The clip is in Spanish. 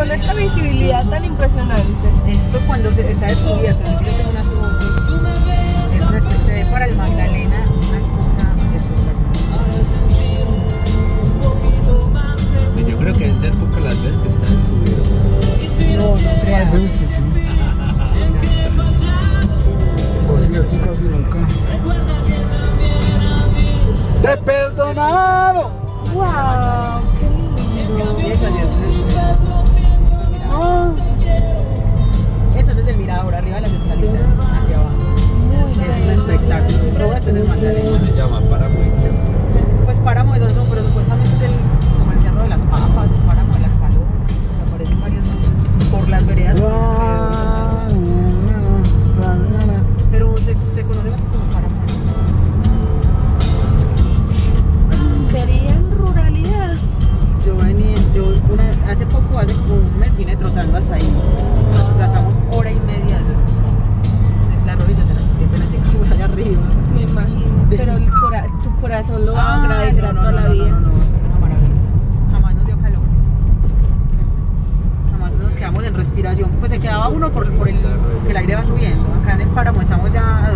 con esta visibilidad tan impresionante. Esto cuando se está descubierto, aquí yo tengo unas fotos, es una especie- se ve para el Magdalena una cosa espectacular. Y yo creo que en esa época las veces que está descubierto. No, no creas. veces que sí. Por cierto, casi nunca. ¡Te he perdonado! ¡Wow! Trotando hasta ahí. Nos gastamos hora y media de la siempre nos llegamos allá arriba. Me imagino. Pero el cora- tu corazón lo Ah, agradecer no, no, toda no, la vida. Es una maravilla. Jamás nos dio calor. Jamás nos quedamos en respiración. Pues se quedaba uno por, por el que el aire va subiendo. Acá en el páramo estamos ya